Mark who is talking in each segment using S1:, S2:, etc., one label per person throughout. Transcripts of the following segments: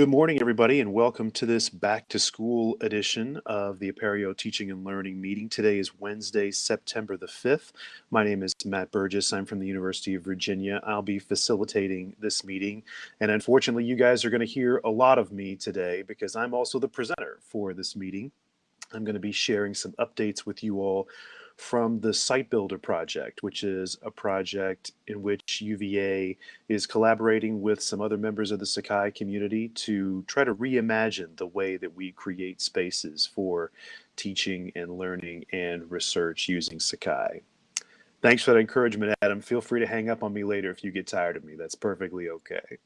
S1: Good morning, everybody, and welcome to this back to school edition of the Apereo Teaching and Learning meeting. Today is Wednesday, September the 5th. My name is Matt Burgess. I'm from the University of Virginia. I'll be facilitating this meeting. And unfortunately, you guys are going to hear a lot of me today because I'm also the presenter for this meeting. I'm going to be sharing some updates with you all from the Site Builder project, which is a project in which UVA is collaborating with some other members of the Sakai community to try to reimagine the way that we create spaces for teaching and learning and research using Sakai. Thanks for that encouragement, Adam. Feel free to hang up on me later if you get tired of me. That's perfectly okay.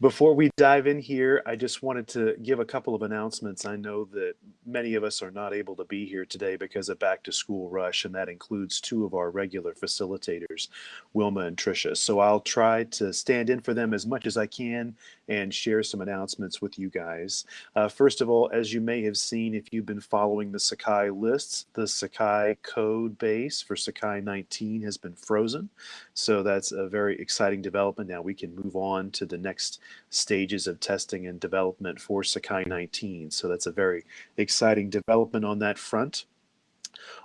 S1: Before we dive in here, I just wanted to give a couple of announcements. I know that many of us are not able to be here today because of back to school rush, and that includes two of our regular facilitators, Wilma and Tricia. So I'll try to stand in for them as much as I can and share some announcements with you guys. Uh, first of all, as you may have seen if you've been following the Sakai lists, the Sakai code base for Sakai 19 has been frozen. So that's a very exciting development. Now we can move on to the next stages of testing and development for Sakai 19. So that's a very exciting development on that front.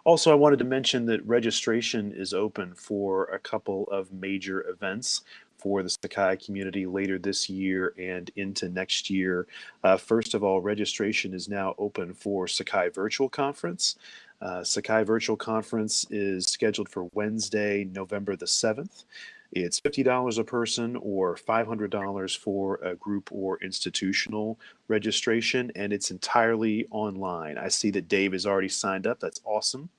S1: Also, I wanted to mention that registration is open for a couple of major events for the Sakai community later this year and into next year. Uh, first of all, registration is now open for Sakai Virtual Conference. Uh, Sakai Virtual Conference is scheduled for Wednesday, November the 7th. It's $50 a person or $500 for a group or institutional registration, and it's entirely online. I see that Dave has already signed up. That's awesome.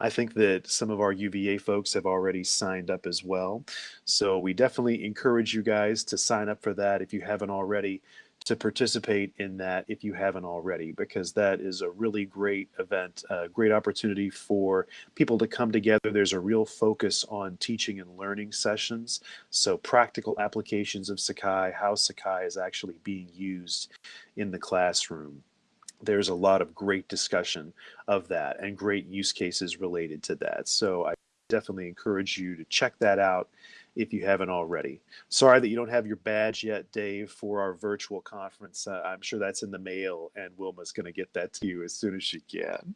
S1: I think that some of our UVA folks have already signed up as well. So we definitely encourage you guys to sign up for that if you haven't already to participate in that if you haven't already, because that is a really great event, a great opportunity for people to come together. There's a real focus on teaching and learning sessions. So practical applications of Sakai, how Sakai is actually being used in the classroom. There's a lot of great discussion of that and great use cases related to that. So I definitely encourage you to check that out if you haven't already. Sorry that you don't have your badge yet, Dave, for our virtual conference. Uh, I'm sure that's in the mail, and Wilma's going to get that to you as soon as she can.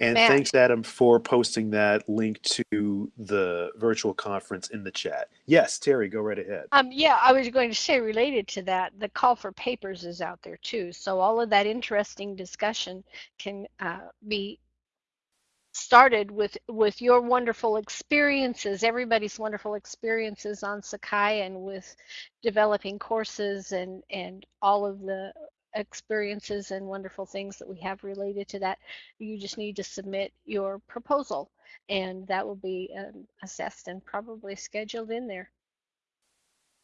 S1: And thanks, Adam, for posting that link to the virtual conference in the chat. Yes, Terry, go right ahead.
S2: Um, yeah, I was going to say related to that, the call for papers is out there too. So all of that interesting discussion can uh, be started with with your wonderful experiences everybody's wonderful experiences on sakai and with developing courses and and all of the experiences and wonderful things that we have related to that you just need to submit your proposal. And that will be um, assessed and probably scheduled in there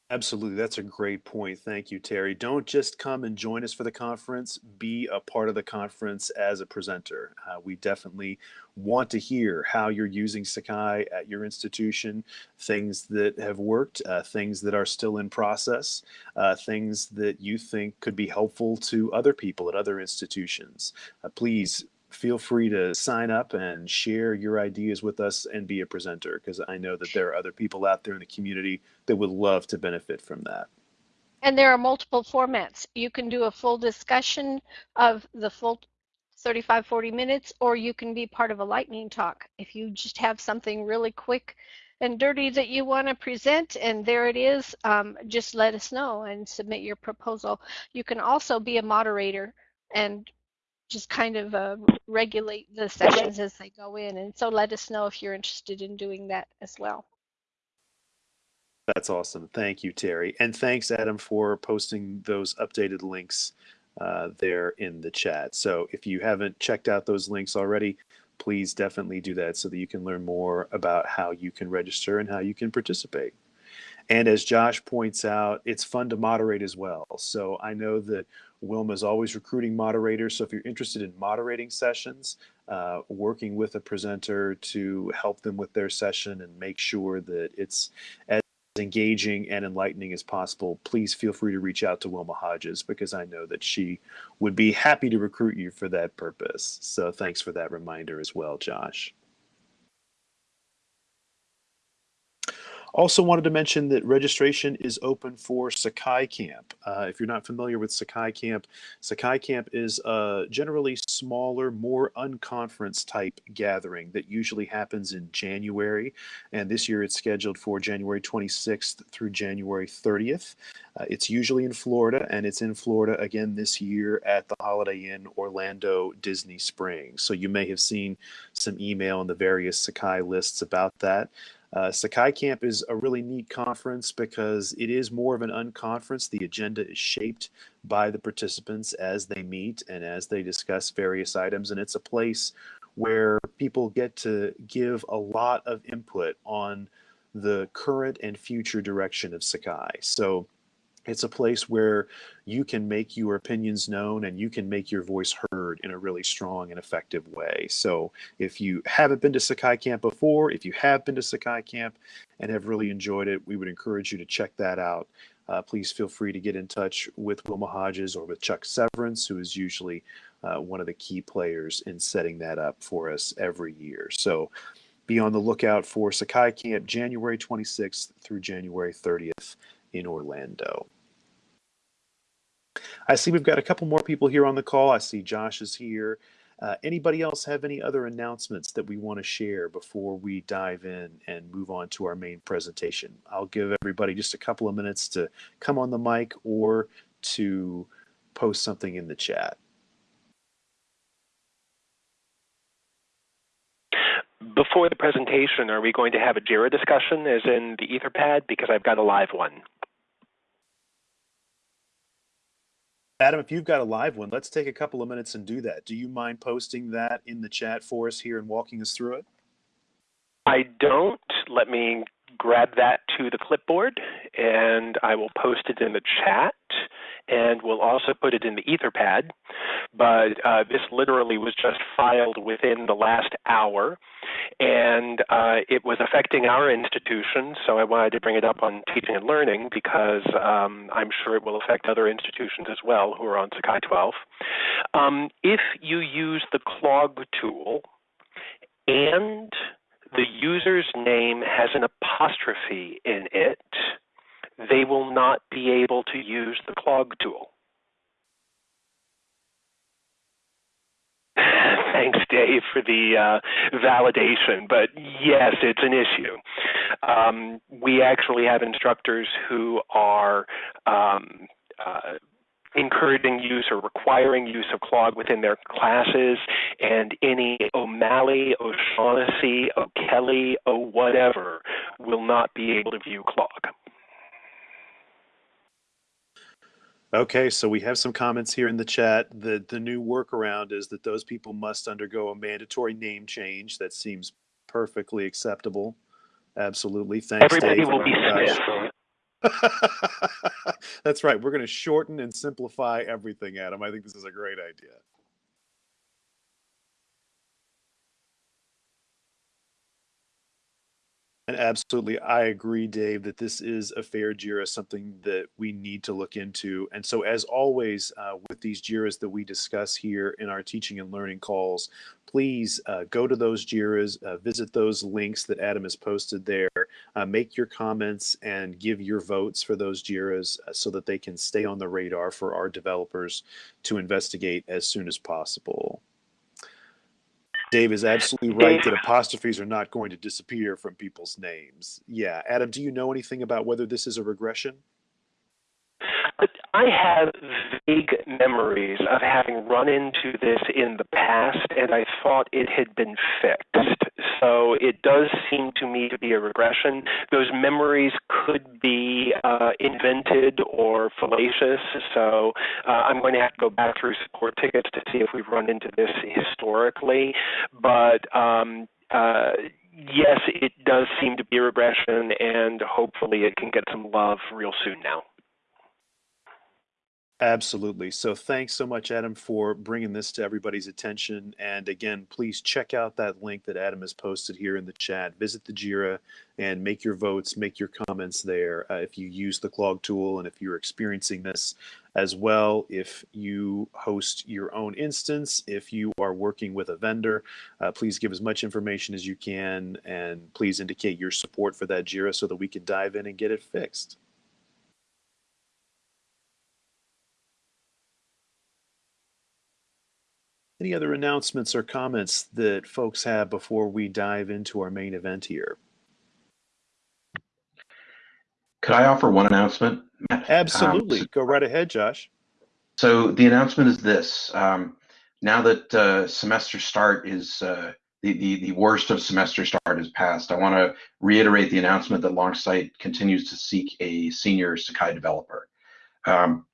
S1: Absolutely. That's a great point. Thank you, Terry. Don't just come and join us for the conference, be a part of the conference as a presenter. Uh, we definitely want to hear how you're using Sakai at your institution, things that have worked, uh, things that are still in process, uh, things that you think could be helpful to other people at other institutions. Uh, please feel free to sign up and share your ideas with us and be a presenter because I know that there are other people out there in the community that would love to benefit from that.
S2: and there are multiple formats. You can do a full discussion of the full 35 40 minutes or you can be part of a lightning talk. If you just have something really quick and dirty that you want to present and there it is um, just let us know and submit your proposal. You can also be a moderator and just kind of uh, regulate the sessions as they go in and so let us know if you're interested in doing that as well
S1: That's awesome. Thank you, Terry. And thanks, Adam, for posting those updated links uh, there in the chat. So if you haven't checked out those links already, please definitely do that so that you can learn more about how you can register and how you can participate. And as Josh points out, it's fun to moderate as well. So I know that Wilma is always recruiting moderators. So if you're interested in moderating sessions, uh, working with a presenter to help them with their session and make sure that it's as engaging and enlightening as possible, please feel free to reach out to Wilma Hodges because I know that she would be happy to recruit you for that purpose. So thanks for that reminder as well, Josh. Also wanted to mention that registration is open for Sakai Camp. Uh, if you're not familiar with Sakai Camp, Sakai Camp is a generally smaller, more unconference type gathering that usually happens in January. And this year it's scheduled for January 26th through January 30th. Uh, it's usually in Florida, and it's in Florida again this year at the Holiday Inn Orlando Disney Springs. So you may have seen some email in the various Sakai lists about that. Uh, Sakai Camp is a really neat conference because it is more of an unconference. The agenda is shaped by the participants as they meet and as they discuss various items, and it's a place where people get to give a lot of input on the current and future direction of Sakai. So it's a place where you can make your opinions known and you can make your voice heard in a really strong and effective way. So if you haven't been to Sakai Camp before, if you have been to Sakai Camp and have really enjoyed it, we would encourage you to check that out. Uh, please feel free to get in touch with Wilma Hodges or with Chuck Severance, who is usually uh, one of the key players in setting that up for us every year. So be on the lookout for Sakai Camp January 26th through January 30th in Orlando. I see we've got a couple more people here on the call. I see Josh is here. Uh, anybody else have any other announcements that we want to share before we dive in and move on to our main presentation? I'll give everybody just a couple of minutes to come on the mic or to post something in the chat.
S3: Before the presentation, are we going to have a JIRA discussion as in the Etherpad? Because I've got a live one.
S1: Adam, if you've got a live one, let's take a couple of minutes and do that. Do you mind posting that in the chat for us here and walking us through it?
S3: I don't. Let me grab that to the clipboard and I will post it in the chat and we'll also put it in the Etherpad. But uh, this literally was just filed within the last hour and uh, it was affecting our institution, so I wanted to bring it up on teaching and learning because um, I'm sure it will affect other institutions as well who are on Sakai 12. Um, if you use the clog tool and the user's name has an apostrophe in it, they will not be able to use the clog tool. Thanks, Dave, for the uh, validation. But yes, it's an issue. Um, we actually have instructors who are um, uh, encouraging use or requiring use of clog within their classes, and any O'Malley, O'Shaughnessy, O'Kelly, O whatever will not be able to view clog.
S1: Okay, so we have some comments here in the chat. The the new workaround is that those people must undergo a mandatory name change. That seems perfectly acceptable. Absolutely. Thanks,
S3: Everybody
S1: Dave.
S3: will be
S1: Smith. That's right. We're going to shorten and simplify everything, Adam. I think this is a great idea. And absolutely, I agree, Dave, that this is a fair JIRA, something that we need to look into. And so, as always, uh, with these JIRAs that we discuss here in our teaching and learning calls, please uh, go to those JIRAs, uh, visit those links that Adam has posted there, uh, make your comments, and give your votes for those JIRAs uh, so that they can stay on the radar for our developers to investigate as soon as possible. Dave is absolutely right that apostrophes are not going to disappear from people's names. Yeah. Adam, do you know anything about whether this is a regression?
S3: I have vague memories of having run into this in the past, and I thought it had been fixed. So it does seem to me to be a regression. Those memories could be uh, invented or fallacious. So uh, I'm going to have to go back through support tickets to see if we've run into this historically. But um, uh, yes, it does seem to be a regression, and hopefully it can get some love real soon now.
S1: Absolutely. So thanks so much, Adam, for bringing this to everybody's attention. And again, please check out that link that Adam has posted here in the chat. Visit the JIRA and make your votes, make your comments there uh, if you use the Clog tool and if you're experiencing this as well. If you host your own instance, if you are working with a vendor, uh, please give as much information as you can and please indicate your support for that JIRA so that we can dive in and get it fixed. Any other announcements or comments that folks have before we dive into our main event here?
S4: Could I offer one announcement?
S1: Absolutely.
S4: Um,
S1: Go right ahead, Josh.
S4: so the announcement is this: um, now that uh, semester start is uh, the, the the worst of semester start is past, I want to reiterate the announcement that Longsight continues to seek a senior Sakai developer. Um,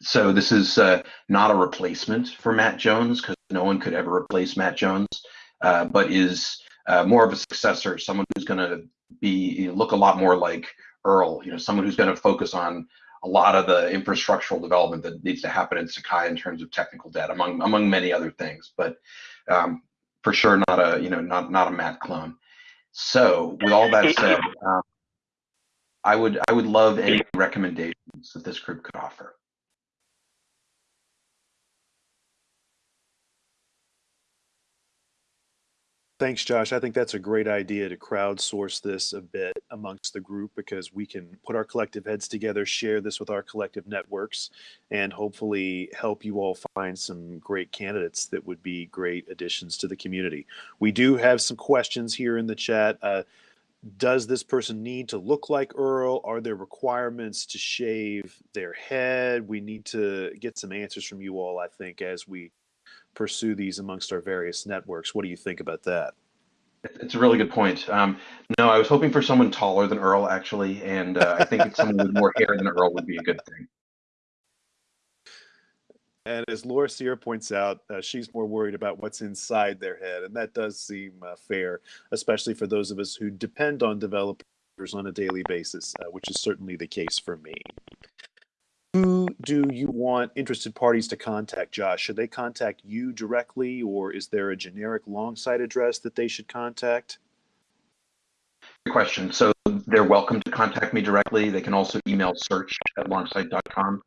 S4: so this is uh, not a replacement for Matt Jones because no one could ever replace Matt Jones, uh, but is uh, more of a successor, someone who's going to be look a lot more like Earl. You know, someone who's going to focus on a lot of the infrastructural development that needs to happen in Sakai in terms of technical debt, among among many other things. But um, for sure, not a you know not not a Matt clone. So with all that said, um, I would I would love any recommendations that this group could offer.
S1: Thanks, Josh. I think that's a great idea to crowdsource this a bit amongst the group because we can put our collective heads together, share this with our collective networks, and hopefully help you all find some great candidates that would be great additions to the community. We do have some questions here in the chat. Uh, does this person need to look like Earl? Are there requirements to shave their head? We need to get some answers from you all, I think, as we pursue these amongst our various networks. What do you think about that?
S4: It's a really good point. Um, no, I was hoping for someone taller than Earl, actually, and uh, I think someone with more hair than Earl would be a good thing.
S1: And as Laura Sierra points out, uh, she's more worried about what's inside their head. And that does seem uh, fair, especially for those of us who depend on developers on a daily basis, uh, which is certainly the case for me. Who do you want interested parties to contact, Josh? Should they contact you directly, or is there a generic Longsight address that they should contact?
S4: Good question. So they're welcome to contact me directly. They can also email search at longsight.com.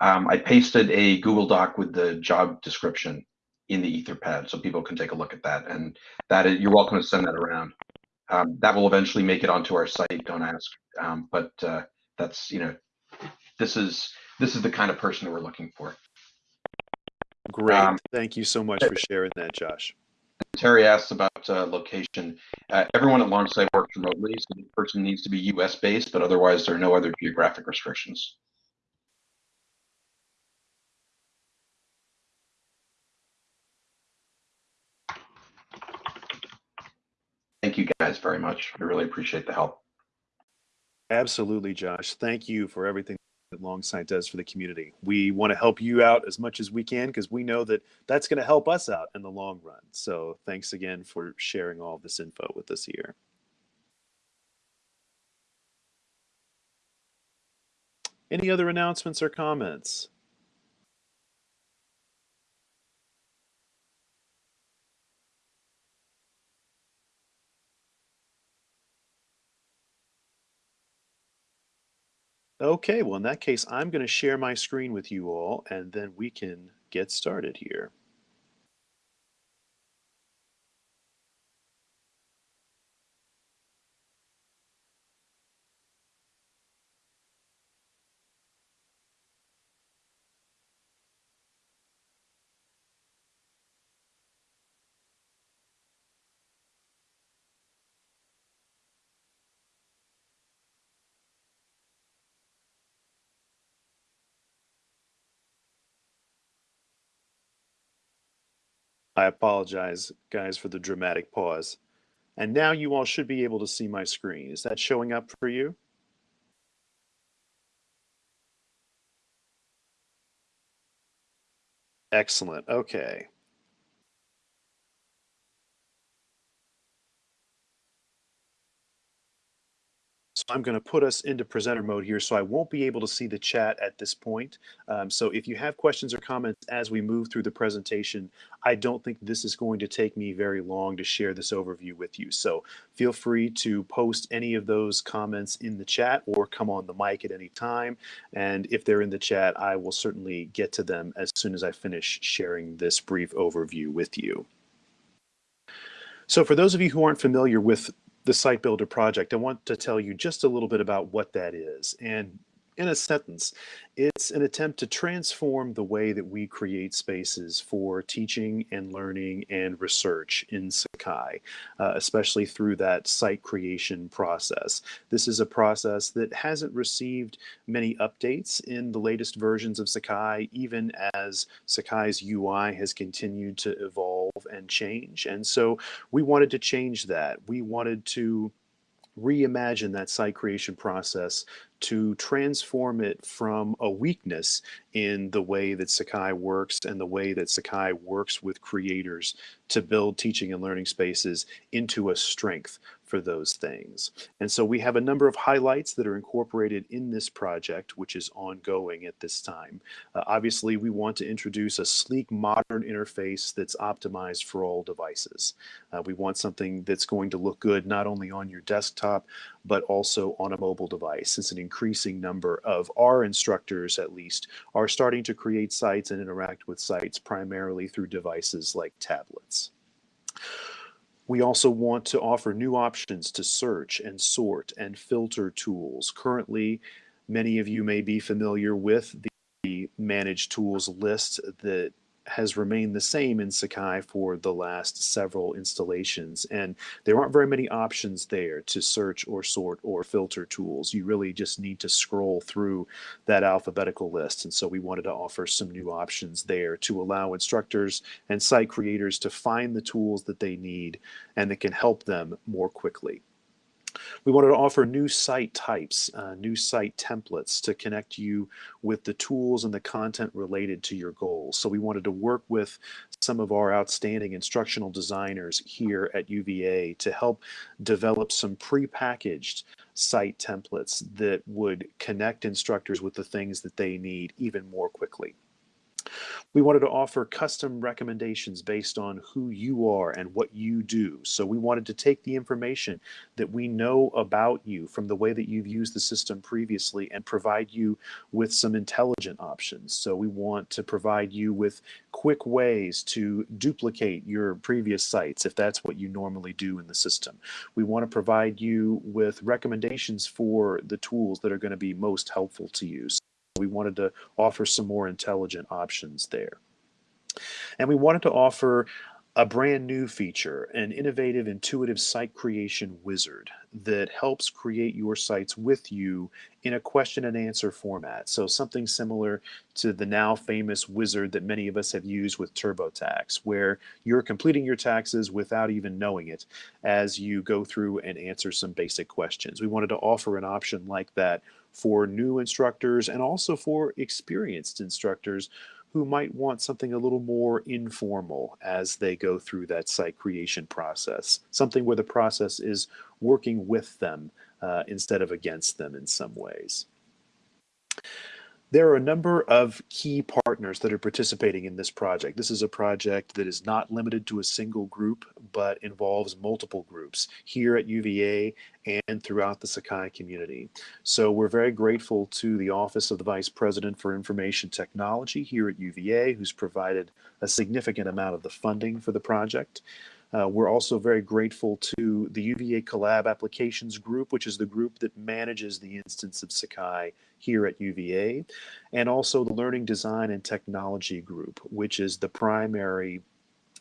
S4: Um, I pasted a Google Doc with the job description in the Etherpad, so people can take a look at that. And that is, you're welcome to send that around. Um, that will eventually make it onto our site. Don't ask. Um, but uh, that's you know, this is this is the kind of person that we're looking for.
S1: Great.
S4: Um,
S1: Thank you so much for sharing that, Josh.
S4: Terry asks about uh, location. Uh, everyone at Longsight works remotely, so the person needs to be U.S. based, but otherwise there are no other geographic restrictions. Thank you guys very much. I really appreciate the help.
S1: Absolutely, Josh. Thank you for everything that Longsight does for the community. We want to help you out as much as we can because we know that that's going to help us out in the long run. So thanks again for sharing all this info with us here. Any other announcements or comments? Okay, well, in that case, I'm going to share my screen with you all, and then we can get started here. I apologize, guys, for the dramatic pause. And now you all should be able to see my screen. Is that showing up for you? Excellent. Okay. I'm going to put us into presenter mode here, so I won't be able to see the chat at this point. Um, so if you have questions or comments as we move through the presentation, I don't think this is going to take me very long to share this overview with you. So feel free to post any of those comments in the chat or come on the mic at any time. And if they're in the chat, I will certainly get to them as soon as I finish sharing this brief overview with you. So for those of you who aren't familiar with the Site Builder project, I want to tell you just a little bit about what that is. And in a sentence, it's an attempt to transform the way that we create spaces for teaching and learning and research in Sakai, uh, especially through that site creation process. This is a process that hasn't received many updates in the latest versions of Sakai, even as Sakai's UI has continued to evolve and change. And so we wanted to change that. We wanted to reimagine that site creation process to transform it from a weakness in the way that Sakai works and the way that Sakai works with creators to build teaching and learning spaces into a strength for those things. And so we have a number of highlights that are incorporated in this project, which is ongoing at this time. Uh, obviously, we want to introduce a sleek, modern interface that's optimized for all devices. Uh, we want something that's going to look good not only on your desktop, but also on a mobile device. Since an increasing number of our instructors, at least, are starting to create sites and interact with sites primarily through devices like tablets. We also want to offer new options to search and sort and filter tools. Currently, many of you may be familiar with the managed tools list that has remained the same in Sakai for the last several installations. And there aren't very many options there to search or sort or filter tools. You really just need to scroll through that alphabetical list. And so we wanted to offer some new options there to allow instructors and site creators to find the tools that they need and that can help them more quickly. We wanted to offer new site types, uh, new site templates to connect you with the tools and the content related to your goals. So we wanted to work with some of our outstanding instructional designers here at UVA to help develop some pre-packaged site templates that would connect instructors with the things that they need even more quickly. We wanted to offer custom recommendations based on who you are and what you do. So we wanted to take the information that we know about you from the way that you've used the system previously and provide you with some intelligent options. So we want to provide you with quick ways to duplicate your previous sites if that's what you normally do in the system. We want to provide you with recommendations for the tools that are going to be most helpful to you. We wanted to offer some more intelligent options there. And we wanted to offer a brand new feature, an innovative, intuitive site creation wizard that helps create your sites with you in a question and answer format. So something similar to the now famous wizard that many of us have used with TurboTax, where you're completing your taxes without even knowing it as you go through and answer some basic questions. We wanted to offer an option like that for new instructors and also for experienced instructors who might want something a little more informal as they go through that site creation process, something where the process is working with them uh, instead of against them in some ways. There are a number of key partners that are participating in this project. This is a project that is not limited to a single group, but involves multiple groups here at UVA and throughout the Sakai community. So we're very grateful to the Office of the Vice President for Information Technology here at UVA, who's provided a significant amount of the funding for the project. Uh, we're also very grateful to the UVA Collab Applications Group, which is the group that manages the instance of Sakai here at UVA, and also the Learning Design and Technology Group, which is the primary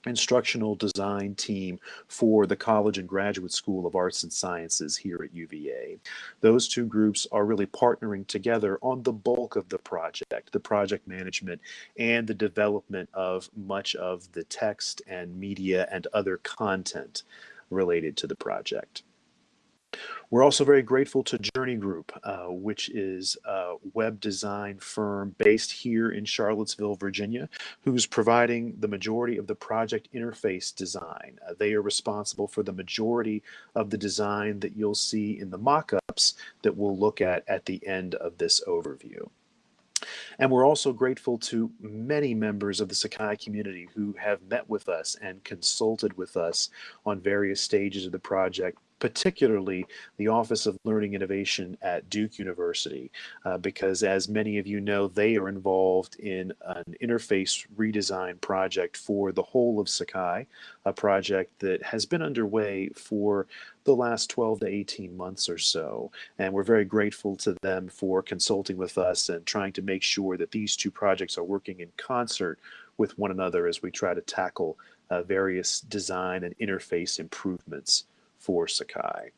S1: instructional design team for the College and Graduate School of Arts and Sciences here at UVA. Those two groups are really partnering together on the bulk of the project, the project management and the development of much of the text and media and other content related to the project. We're also very grateful to Journey Group, uh, which is a web design firm based here in Charlottesville, Virginia, who's providing the majority of the project interface design. Uh, they are responsible for the majority of the design that you'll see in the mock-ups that we'll look at at the end of this overview. And we're also grateful to many members of the Sakai community who have met with us and consulted with us on various stages of the project particularly the Office of Learning Innovation at Duke University, uh, because as many of you know, they are involved in an interface redesign project for the whole of Sakai, a project that has been underway for the last 12 to 18 months or so. And we're very grateful to them for consulting with us and trying to make sure that these two projects are working in concert with one another as we try to tackle uh, various design and interface improvements for Sakai.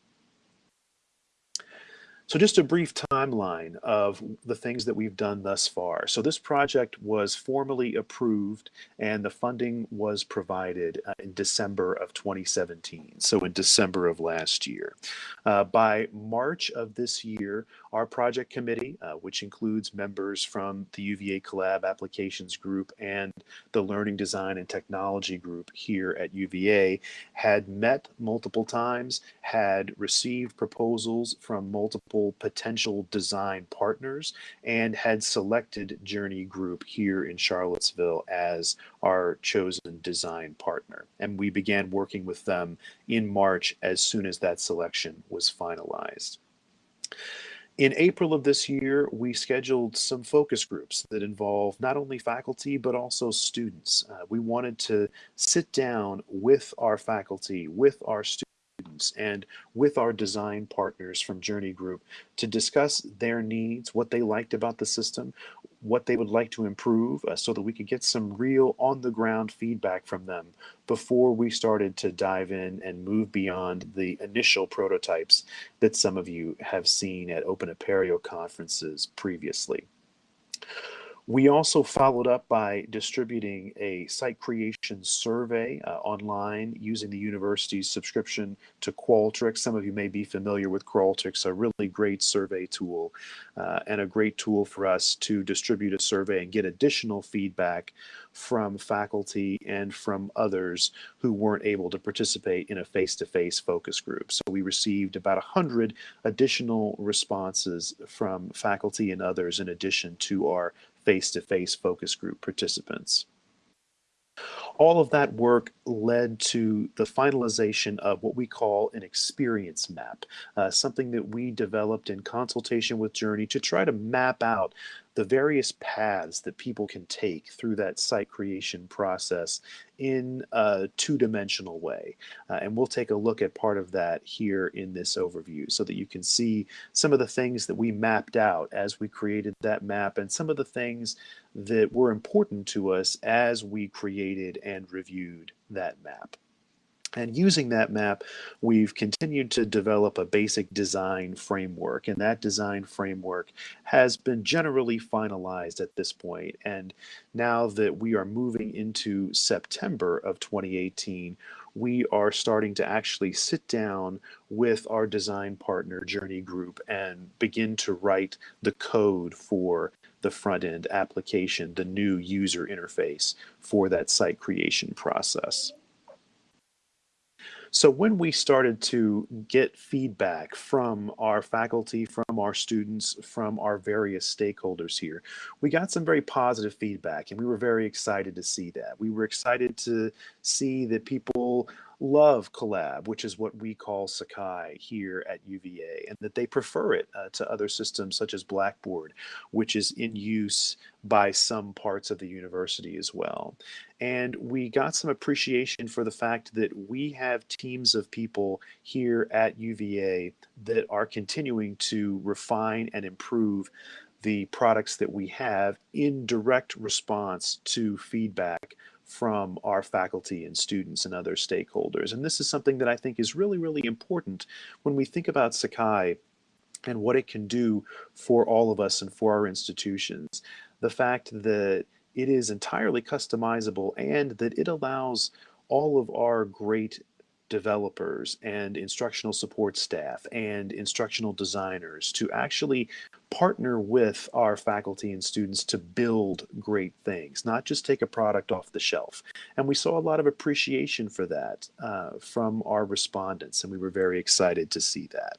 S1: So just a brief timeline of the things that we've done thus far. So this project was formally approved and the funding was provided uh, in December of 2017, so in December of last year. Uh, by March of this year, our project committee, uh, which includes members from the UVA Collab Applications Group and the Learning Design and Technology Group here at UVA, had met multiple times, had received proposals from multiple multiple potential design partners and had selected Journey Group here in Charlottesville as our chosen design partner. And we began working with them in March as soon as that selection was finalized. In April of this year, we scheduled some focus groups that involve not only faculty, but also students. Uh, we wanted to sit down with our faculty, with our students, students and with our design partners from Journey Group to discuss their needs, what they liked about the system, what they would like to improve uh, so that we could get some real on the ground feedback from them before we started to dive in and move beyond the initial prototypes that some of you have seen at Open Apereo conferences previously. We also followed up by distributing a site creation survey uh, online using the university's subscription to Qualtrics. Some of you may be familiar with Qualtrics, a really great survey tool uh, and a great tool for us to distribute a survey and get additional feedback from faculty and from others who weren't able to participate in a face-to-face -face focus group. So we received about 100 additional responses from faculty and others in addition to our face-to-face -face focus group participants. All of that work led to the finalization of what we call an experience map, uh, something that we developed in consultation with Journey to try to map out the various paths that people can take through that site creation process in a two-dimensional way. Uh, and we'll take a look at part of that here in this overview so that you can see some of the things that we mapped out as we created that map and some of the things that were important to us as we created and reviewed that map. And using that map, we've continued to develop a basic design framework, and that design framework has been generally finalized at this point. And now that we are moving into September of 2018, we are starting to actually sit down with our design partner Journey Group and begin to write the code for the front end application, the new user interface for that site creation process. So when we started to get feedback from our faculty, from our students, from our various stakeholders here, we got some very positive feedback and we were very excited to see that. We were excited to see that people love Collab, which is what we call Sakai here at UVA, and that they prefer it uh, to other systems such as Blackboard, which is in use by some parts of the university as well. And we got some appreciation for the fact that we have teams of people here at UVA that are continuing to refine and improve the products that we have in direct response to feedback from our faculty and students and other stakeholders. And this is something that I think is really, really important when we think about Sakai and what it can do for all of us and for our institutions. The fact that it is entirely customizable and that it allows all of our great developers and instructional support staff and instructional designers to actually partner with our faculty and students to build great things, not just take a product off the shelf. And we saw a lot of appreciation for that uh, from our respondents, and we were very excited to see that.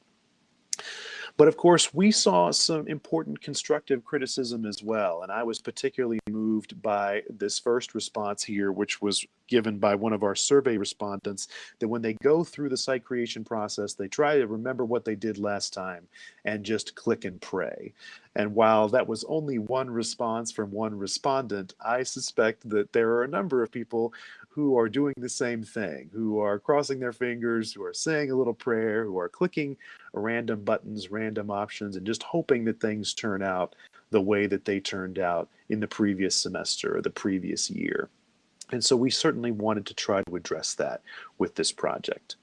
S1: But of course, we saw some important constructive criticism as well. And I was particularly moved by this first response here, which was given by one of our survey respondents that when they go through the site creation process, they try to remember what they did last time and just click and pray. And while that was only one response from one respondent, I suspect that there are a number of people who are doing the same thing, who are crossing their fingers, who are saying a little prayer, who are clicking random buttons, random options, and just hoping that things turn out the way that they turned out in the previous semester or the previous year. And so we certainly wanted to try to address that with this project.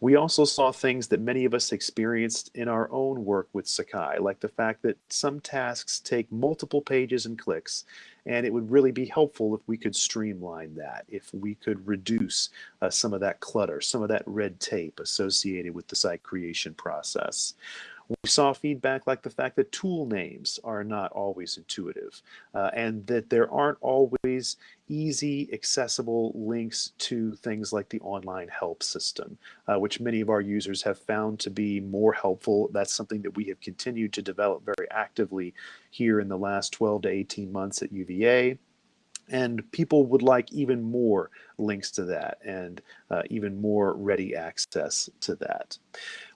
S1: We also saw things that many of us experienced in our own work with Sakai, like the fact that some tasks take multiple pages and clicks, and it would really be helpful if we could streamline that, if we could reduce uh, some of that clutter, some of that red tape associated with the site creation process. We saw feedback like the fact that tool names are not always intuitive uh, and that there aren't always easy, accessible links to things like the online help system, uh, which many of our users have found to be more helpful. That's something that we have continued to develop very actively here in the last 12 to 18 months at UVA and people would like even more links to that and uh, even more ready access to that.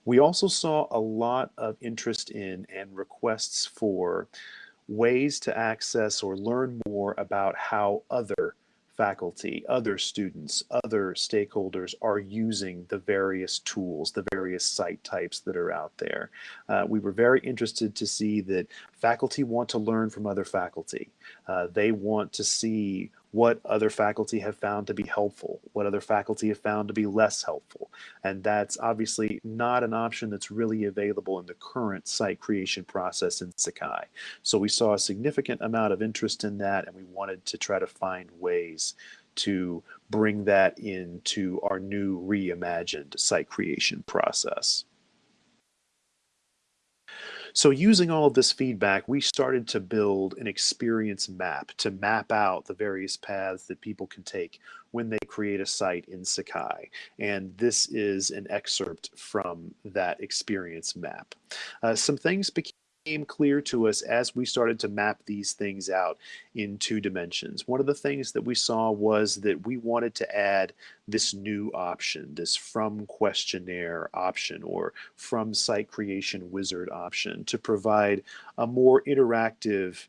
S1: We also saw a lot of interest in and requests for ways to access or learn more about how other faculty, other students, other stakeholders are using the various tools, the various site types that are out there. Uh, we were very interested to see that faculty want to learn from other faculty. Uh, they want to see what other faculty have found to be helpful, what other faculty have found to be less helpful. And that's obviously not an option that's really available in the current site creation process in Sakai. So we saw a significant amount of interest in that and we wanted to try to find ways to bring that into our new reimagined site creation process. So using all of this feedback, we started to build an experience map to map out the various paths that people can take when they create a site in Sakai. And this is an excerpt from that experience map. Uh, some things became clear to us as we started to map these things out in two dimensions. One of the things that we saw was that we wanted to add this new option, this from questionnaire option or from site creation wizard option to provide a more interactive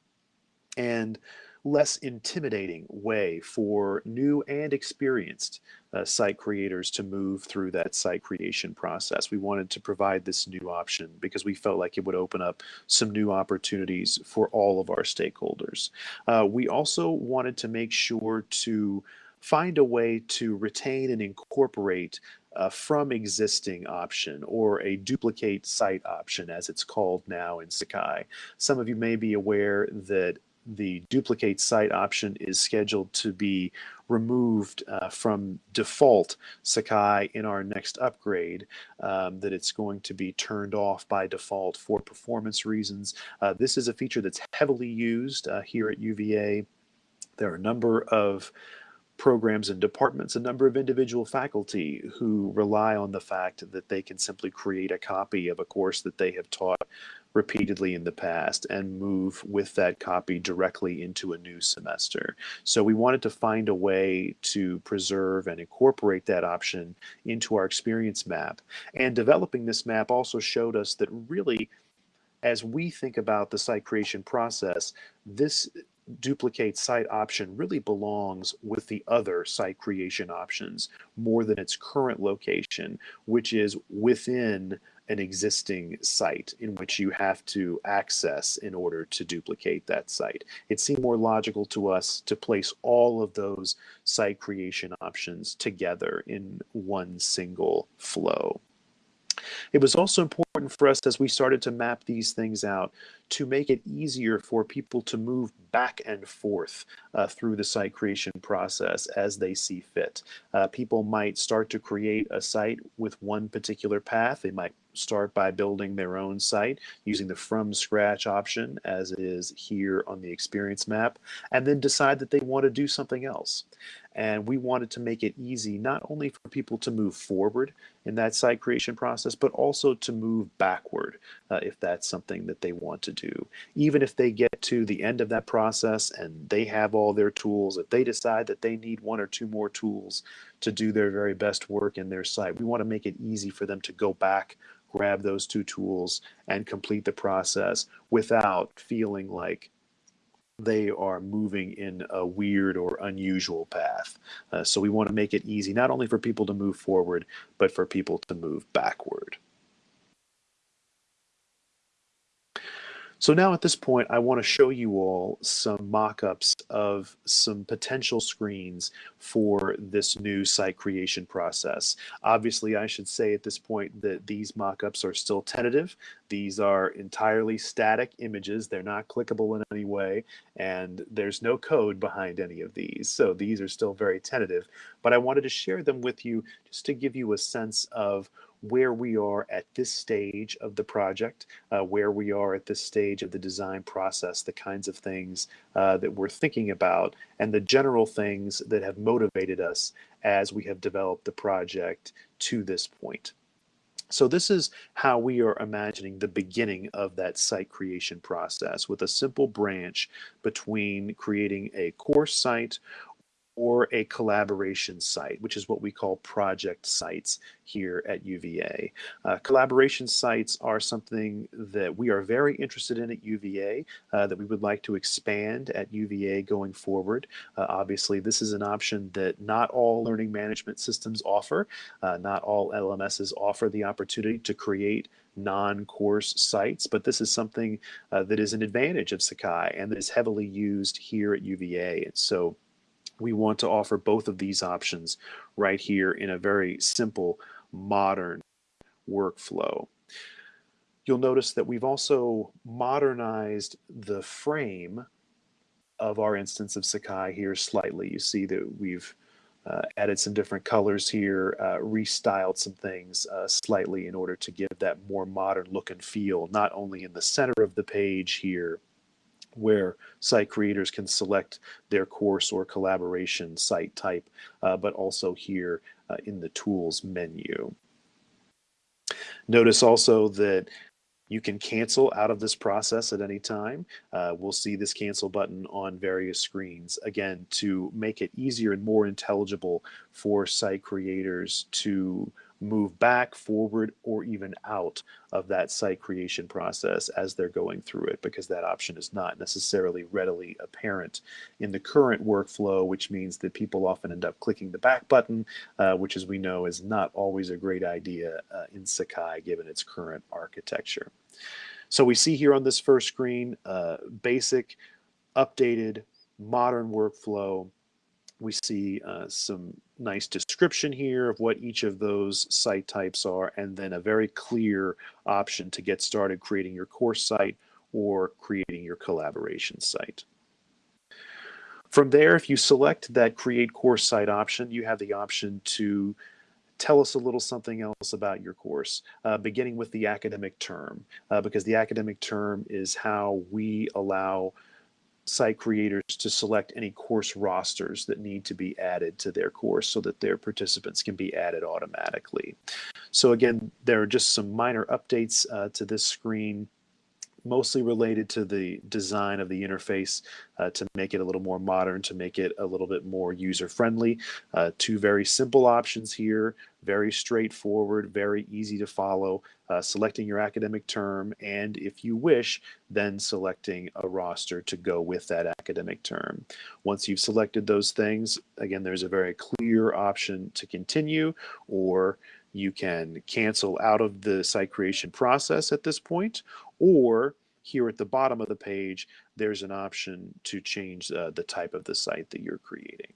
S1: and less intimidating way for new and experienced uh, site creators to move through that site creation process. We wanted to provide this new option because we felt like it would open up some new opportunities for all of our stakeholders. Uh, we also wanted to make sure to find a way to retain and incorporate uh, from existing option or a duplicate site option as it's called now in Sakai. Some of you may be aware that the duplicate site option is scheduled to be removed uh, from default Sakai in our next upgrade, um, that it's going to be turned off by default for performance reasons. Uh, this is a feature that's heavily used uh, here at UVA. There are a number of programs and departments, a number of individual faculty who rely on the fact that they can simply create a copy of a course that they have taught repeatedly in the past and move with that copy directly into a new semester. So we wanted to find a way to preserve and incorporate that option into our experience map. And developing this map also showed us that really, as we think about the site creation process, this duplicate site option really belongs with the other site creation options more than its current location, which is within an existing site in which you have to access in order to duplicate that site. It seemed more logical to us to place all of those site creation options together in one single flow. It was also important for us as we started to map these things out to make it easier for people to move back and forth uh, through the site creation process as they see fit. Uh, people might start to create a site with one particular path. They might start by building their own site using the from scratch option as is here on the experience map, and then decide that they want to do something else. And we wanted to make it easy not only for people to move forward in that site creation process, but also to move backward uh, if that's something that they want to do. Even if they get to the end of that process and they have all their tools, if they decide that they need one or two more tools to do their very best work in their site, we want to make it easy for them to go back grab those two tools and complete the process without feeling like they are moving in a weird or unusual path. Uh, so we want to make it easy, not only for people to move forward, but for people to move backward. So now at this point, I want to show you all some mock-ups of some potential screens for this new site creation process. Obviously, I should say at this point that these mock-ups are still tentative. These are entirely static images. They're not clickable in any way, and there's no code behind any of these. So these are still very tentative, but I wanted to share them with you just to give you a sense of where we are at this stage of the project, uh, where we are at this stage of the design process, the kinds of things uh, that we're thinking about, and the general things that have motivated us as we have developed the project to this point. So this is how we are imagining the beginning of that site creation process with a simple branch between creating a course site or a collaboration site, which is what we call project sites here at UVA. Uh, collaboration sites are something that we are very interested in at UVA, uh, that we would like to expand at UVA going forward. Uh, obviously, this is an option that not all learning management systems offer. Uh, not all LMSs offer the opportunity to create non-course sites, but this is something uh, that is an advantage of Sakai and that is heavily used here at UVA. And so we want to offer both of these options right here in a very simple, modern workflow. You'll notice that we've also modernized the frame of our instance of Sakai here slightly. You see that we've uh, added some different colors here, uh, restyled some things uh, slightly in order to give that more modern look and feel, not only in the center of the page here, where site creators can select their course or collaboration site type, uh, but also here uh, in the tools menu. Notice also that you can cancel out of this process at any time. Uh, we'll see this cancel button on various screens. Again, to make it easier and more intelligible for site creators to move back, forward, or even out of that site creation process as they're going through it because that option is not necessarily readily apparent in the current workflow, which means that people often end up clicking the back button, uh, which as we know is not always a great idea uh, in Sakai given its current architecture. So we see here on this first screen, uh, basic, updated, modern workflow we see uh, some nice description here of what each of those site types are, and then a very clear option to get started creating your course site or creating your collaboration site. From there, if you select that create course site option, you have the option to tell us a little something else about your course, uh, beginning with the academic term, uh, because the academic term is how we allow site creators to select any course rosters that need to be added to their course so that their participants can be added automatically. So again, there are just some minor updates uh, to this screen mostly related to the design of the interface uh, to make it a little more modern, to make it a little bit more user-friendly. Uh, two very simple options here, very straightforward, very easy to follow, uh, selecting your academic term, and if you wish, then selecting a roster to go with that academic term. Once you've selected those things, again, there's a very clear option to continue, or you can cancel out of the site creation process at this point, or here at the bottom of the page, there's an option to change uh, the type of the site that you're creating.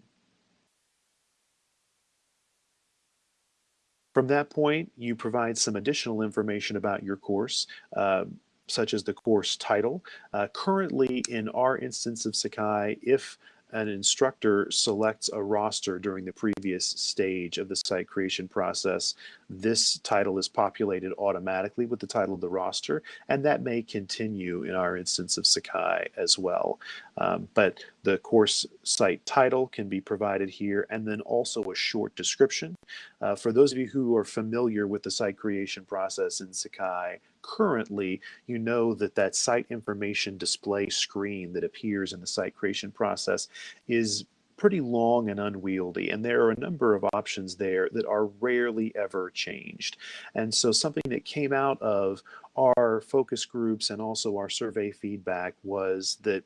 S1: From that point, you provide some additional information about your course. Uh, such as the course title. Uh, currently, in our instance of Sakai, if an instructor selects a roster during the previous stage of the site creation process, this title is populated automatically with the title of the roster, and that may continue in our instance of Sakai as well. Um, but the course site title can be provided here, and then also a short description. Uh, for those of you who are familiar with the site creation process in Sakai, currently, you know that that site information display screen that appears in the site creation process is pretty long and unwieldy, and there are a number of options there that are rarely ever changed. And so something that came out of our focus groups and also our survey feedback was that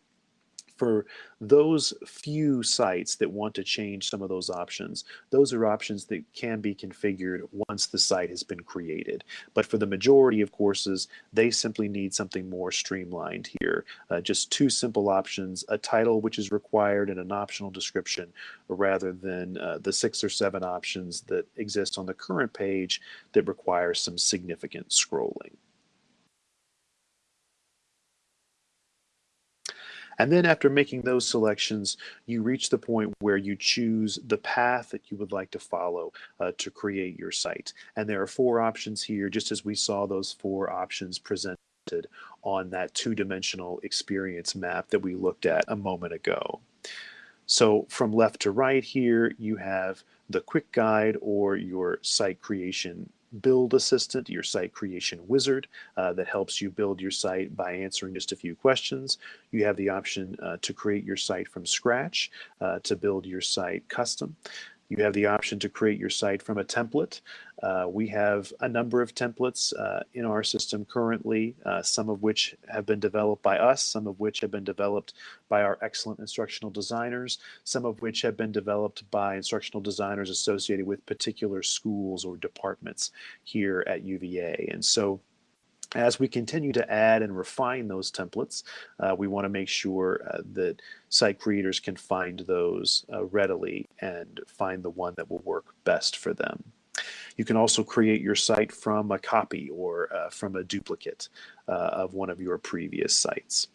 S1: for those few sites that want to change some of those options, those are options that can be configured once the site has been created. But for the majority of courses, they simply need something more streamlined here. Uh, just two simple options, a title which is required and an optional description, rather than uh, the six or seven options that exist on the current page that require some significant scrolling. And then after making those selections, you reach the point where you choose the path that you would like to follow uh, to create your site. And there are four options here, just as we saw those four options presented on that two-dimensional experience map that we looked at a moment ago. So from left to right here, you have the quick guide or your site creation build assistant, your site creation wizard uh, that helps you build your site by answering just a few questions. You have the option uh, to create your site from scratch, uh, to build your site custom. You have the option to create your site from a template. Uh, we have a number of templates uh, in our system currently, uh, some of which have been developed by us, some of which have been developed by our excellent instructional designers, some of which have been developed by instructional designers associated with particular schools or departments here at UVA. And so as we continue to add and refine those templates, uh, we want to make sure uh, that site creators can find those uh, readily and find the one that will work best for them. You can also create your site from a copy or uh, from a duplicate uh, of one of your previous sites.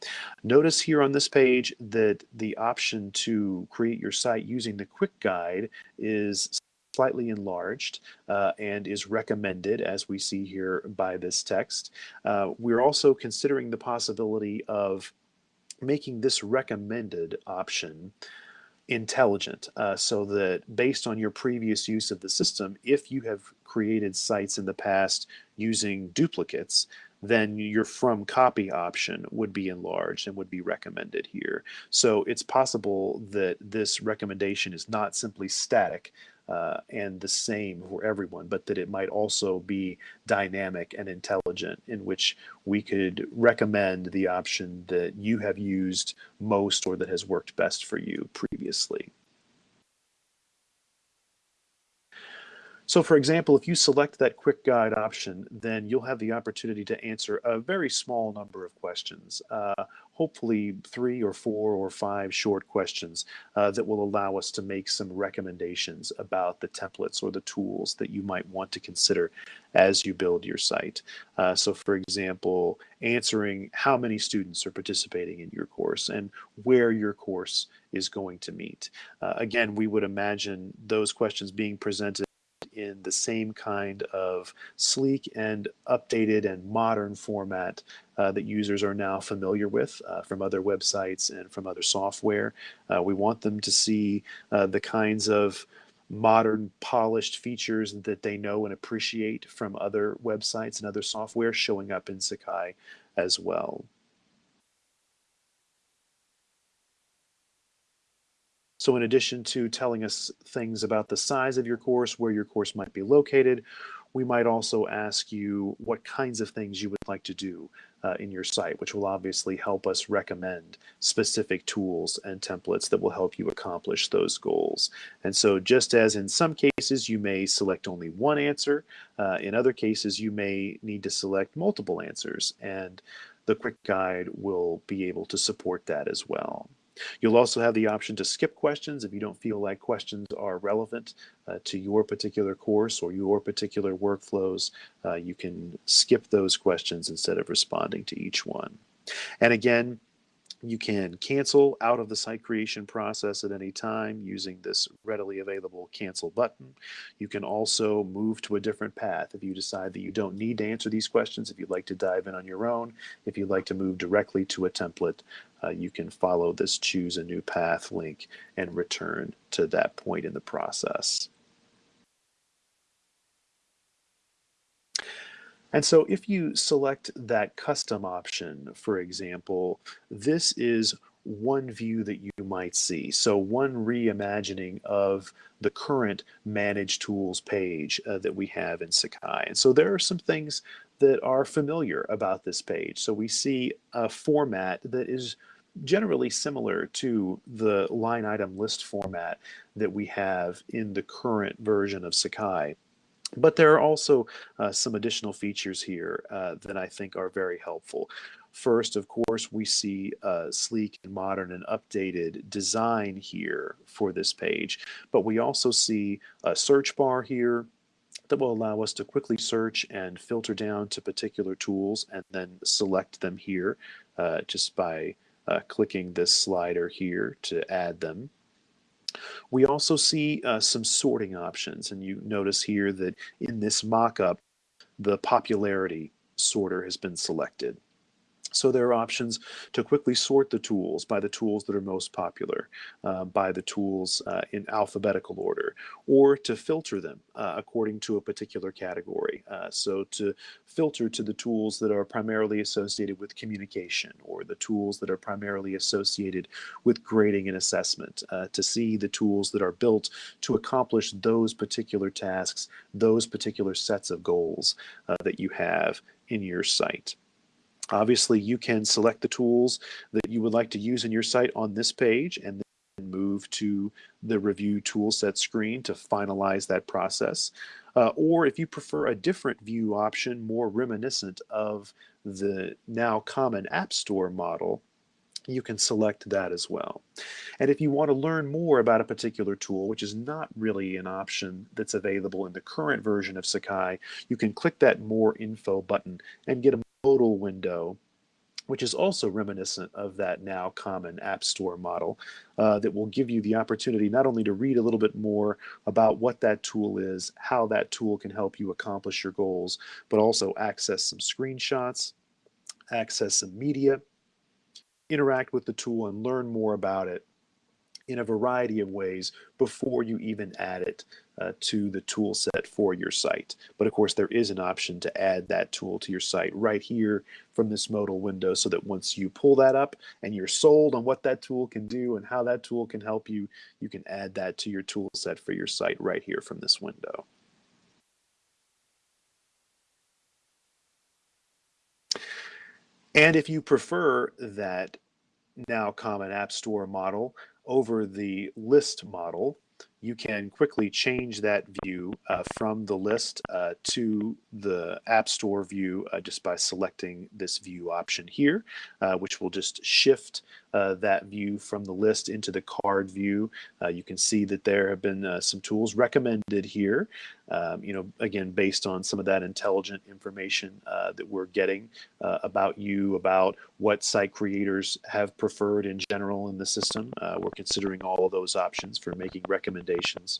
S1: Notice here on this page that the option to create your site using the quick guide is slightly enlarged uh, and is recommended as we see here by this text. Uh, we're also considering the possibility of making this recommended option intelligent uh, so that based on your previous use of the system, if you have created sites in the past using duplicates, then your from copy option would be enlarged and would be recommended here. So it's possible that this recommendation is not simply static, uh, and the same for everyone, but that it might also be dynamic and intelligent, in which we could recommend the option that you have used most or that has worked best for you previously. So for example, if you select that quick guide option, then you'll have the opportunity to answer a very small number of questions, uh, hopefully three or four or five short questions uh, that will allow us to make some recommendations about the templates or the tools that you might want to consider as you build your site. Uh, so for example, answering how many students are participating in your course and where your course is going to meet. Uh, again, we would imagine those questions being presented in the same kind of sleek and updated and modern format uh, that users are now familiar with uh, from other websites and from other software. Uh, we want them to see uh, the kinds of modern polished features that they know and appreciate from other websites and other software showing up in Sakai as well. So in addition to telling us things about the size of your course, where your course might be located, we might also ask you what kinds of things you would like to do uh, in your site, which will obviously help us recommend specific tools and templates that will help you accomplish those goals. And so just as in some cases you may select only one answer, uh, in other cases you may need to select multiple answers and the quick guide will be able to support that as well. You'll also have the option to skip questions if you don't feel like questions are relevant uh, to your particular course or your particular workflows. Uh, you can skip those questions instead of responding to each one. And again, you can cancel out of the site creation process at any time using this readily available cancel button. You can also move to a different path if you decide that you don't need to answer these questions, if you'd like to dive in on your own, if you'd like to move directly to a template, uh, you can follow this choose a new path link and return to that point in the process. And so if you select that custom option, for example, this is one view that you might see. So one reimagining of the current manage tools page uh, that we have in Sakai. And so there are some things that are familiar about this page. So we see a format that is generally similar to the line item list format that we have in the current version of Sakai. But there are also uh, some additional features here uh, that I think are very helpful. First, of course, we see a sleek and modern and updated design here for this page, but we also see a search bar here that will allow us to quickly search and filter down to particular tools and then select them here uh, just by uh, clicking this slider here to add them. We also see uh, some sorting options, and you notice here that in this mock-up, the popularity sorter has been selected. So there are options to quickly sort the tools by the tools that are most popular, uh, by the tools uh, in alphabetical order, or to filter them uh, according to a particular category. Uh, so to filter to the tools that are primarily associated with communication, or the tools that are primarily associated with grading and assessment, uh, to see the tools that are built to accomplish those particular tasks, those particular sets of goals uh, that you have in your site. Obviously, you can select the tools that you would like to use in your site on this page and then move to the review toolset screen to finalize that process. Uh, or if you prefer a different view option, more reminiscent of the now common App Store model, you can select that as well. And if you want to learn more about a particular tool, which is not really an option that's available in the current version of Sakai, you can click that More Info button and get a modal window which is also reminiscent of that now common App Store model uh, that will give you the opportunity not only to read a little bit more about what that tool is, how that tool can help you accomplish your goals, but also access some screenshots, access some media, interact with the tool and learn more about it in a variety of ways before you even add it uh, to the tool set for your site. But of course, there is an option to add that tool to your site right here from this modal window so that once you pull that up and you're sold on what that tool can do and how that tool can help you, you can add that to your tool set for your site right here from this window. And if you prefer that now common App Store model, over the list model, you can quickly change that view uh, from the list uh, to the App Store view uh, just by selecting this view option here, uh, which will just shift uh, that view from the list into the card view. Uh, you can see that there have been some tools recommended here, um, you know, again, based on some of that intelligent information that we're getting about you, about what site creators have preferred in general in the system. we're considering all of those options for making recommendations.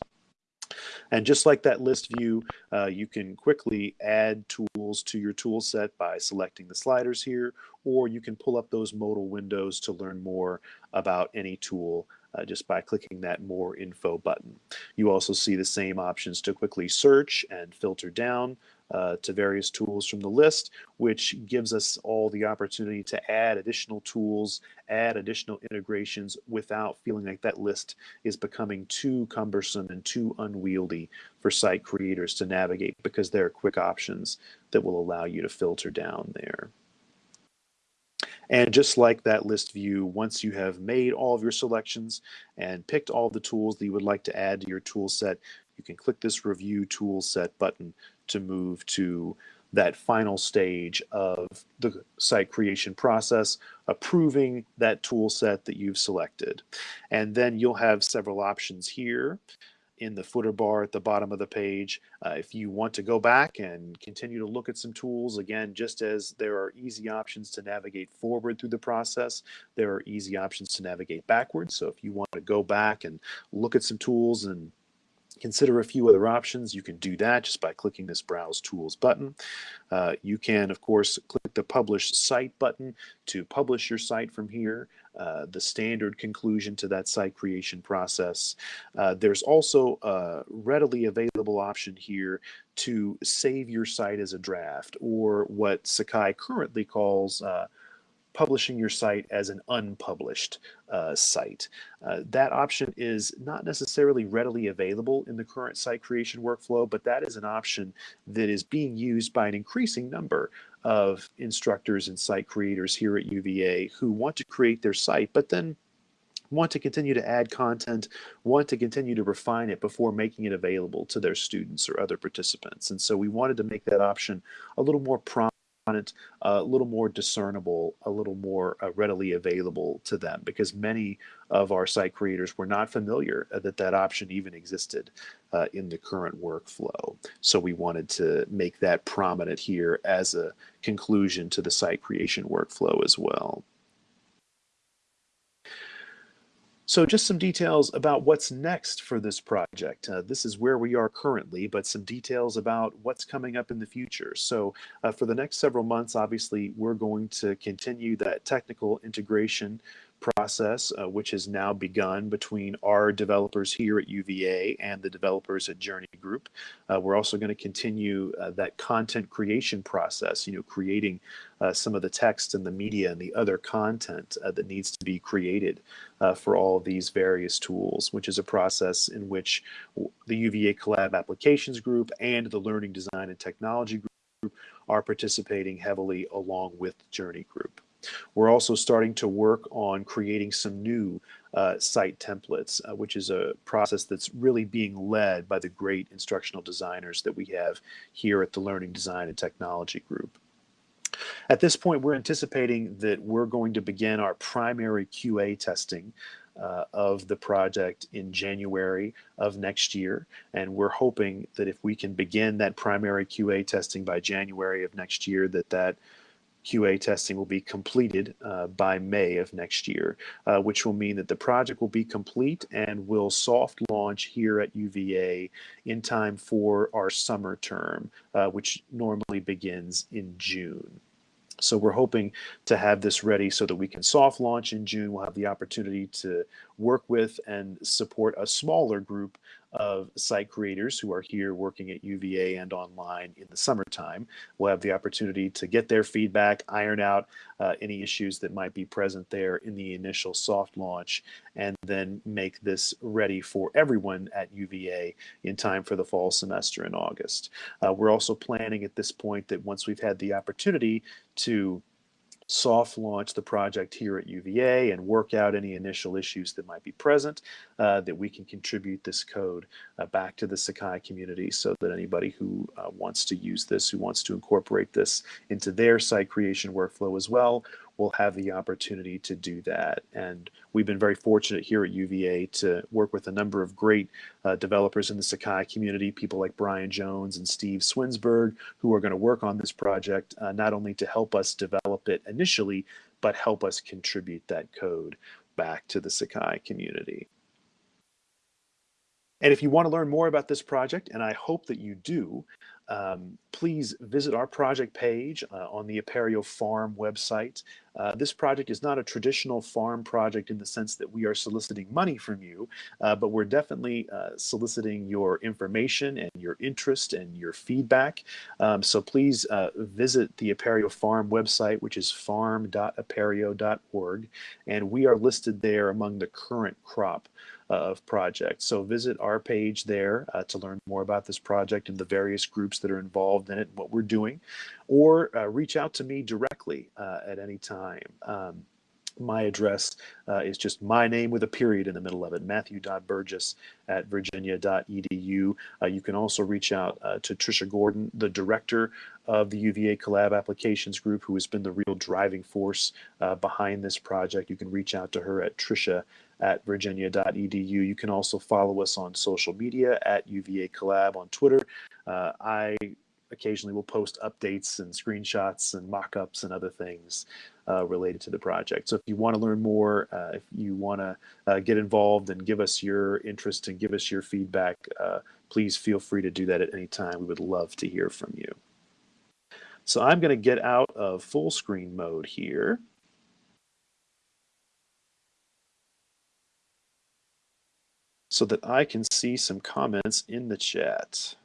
S1: And just like that list view, uh, you can quickly add tools to your tool set by selecting the sliders here, or you can pull up those modal windows to learn more about any tool uh, just by clicking that more info button. You also see the same options to quickly search and filter down uh, to various tools from the list, which gives us all the opportunity to add additional tools, add additional integrations without feeling like that list is becoming too cumbersome and too unwieldy for site creators to navigate because there are quick options that will allow you to filter down there. And just like that list view, once you have made all of your selections and picked all the tools that you would like to add to your tool set, you can click this review tool set button to move to that final stage of the site creation process, approving that tool set that you've selected. And then you'll have several options here in the footer bar at the bottom of the page. Uh, if you want to go back and continue to look at some tools, again, just as there are easy options to navigate forward through the process, there are easy options to navigate backwards. So if you want to go back and look at some tools and consider a few other options, you can do that just by clicking this Browse Tools button. Uh, you can, of course, click the Publish Site button to publish your site from here, uh, the standard conclusion to that site creation process. Uh, there's also a readily available option here to save your site as a draft, or what Sakai currently calls uh, publishing your site as an unpublished uh, site. Uh, that option is not necessarily readily available in the current site creation workflow, but that is an option that is being used by an increasing number of instructors and site creators here at UVA who want to create their site, but then want to continue to add content, want to continue to refine it before making it available to their students or other participants. And so we wanted to make that option a little more prominent it, a little more discernible, a little more uh, readily available to them because many of our site creators were not familiar uh, that that option even existed uh, in the current workflow. So we wanted to make that prominent here as a conclusion to the site creation workflow as well. So just some details about what's next for this project. Uh, this is where we are currently, but some details about what's coming up in the future. So uh, for the next several months, obviously, we're going to continue that technical integration process, uh, which has now begun between our developers here at UVA and the developers at Journey Group. Uh, we're also going to continue uh, that content creation process, you know, creating uh, some of the text and the media and the other content uh, that needs to be created uh, for all these various tools, which is a process in which the UVA Collab Applications Group and the Learning Design and Technology Group are participating heavily along with Journey Group. We're also starting to work on creating some new uh, site templates, uh, which is a process that's really being led by the great instructional designers that we have here at the Learning Design and Technology Group. At this point, we're anticipating that we're going to begin our primary QA testing uh, of the project in January of next year. And we're hoping that if we can begin that primary QA testing by January of next year, that that QA testing will be completed uh, by May of next year, uh, which will mean that the project will be complete and will soft launch here at UVA in time for our summer term, uh, which normally begins in June. So we're hoping to have this ready so that we can soft launch in June. We'll have the opportunity to work with and support a smaller group of site creators who are here working at UVA and online in the summertime. We'll have the opportunity to get their feedback, iron out uh, any issues that might be present there in the initial soft launch, and then make this ready for everyone at UVA in time for the fall semester in August. Uh, we're also planning at this point that once we've had the opportunity to soft launch the project here at UVA and work out any initial issues that might be present, uh, that we can contribute this code uh, back to the Sakai community so that anybody who uh, wants to use this, who wants to incorporate this into their site creation workflow as well, will have the opportunity to do that. And we've been very fortunate here at UVA to work with a number of great uh, developers in the Sakai community, people like Brian Jones and Steve Swinsburg, who are going to work on this project, uh, not only to help us develop it initially, but help us contribute that code back to the Sakai community. And if you want to learn more about this project, and I hope that you do, um, please visit our project page uh, on the Apereo Farm website. Uh, this project is not a traditional farm project in the sense that we are soliciting money from you, uh, but we're definitely uh, soliciting your information and your interest and your feedback. Um, so please uh, visit the Apereo Farm website, which is farm.apereo.org, and we are listed there among the current crop of projects. So visit our page there uh, to learn more about this project and the various groups that are involved in it and what we're doing, or uh, reach out to me directly uh, at any time. Um, my address uh, is just my name with a period in the middle of it, matthew.burgess at virginia.edu. Uh, you can also reach out uh, to Trisha Gordon, the director of the UVA Collab Applications Group, who has been the real driving force behind this project. You can reach out to her at trisha at virginia.edu. You can also follow us on social media at UVA Collab on Twitter. Uh, I occasionally will post updates and screenshots and mock-ups and other things uh, related to the project. So if you want to learn more, uh, if you want to uh, get involved and give us your interest and give us your feedback, uh, please feel free to do that at any time. We would love to hear from you. So I'm going to get out of full screen mode here. So that I can see some comments in the chat.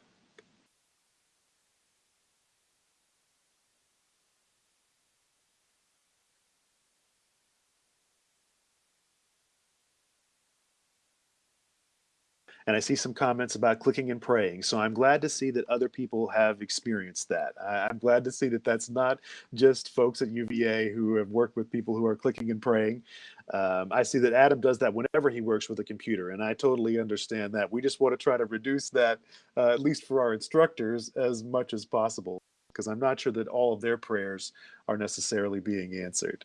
S1: And I see some comments about clicking and praying. So I'm glad to see that other people have experienced that. I'm glad to see that that's not just folks at UVA who have worked with people who are clicking and praying. Um, I see that Adam does that whenever he works with a computer, and I totally understand that. We just want to try to reduce that, uh, at least for our instructors, as much as possible, because I'm not sure that all of their prayers are necessarily being answered.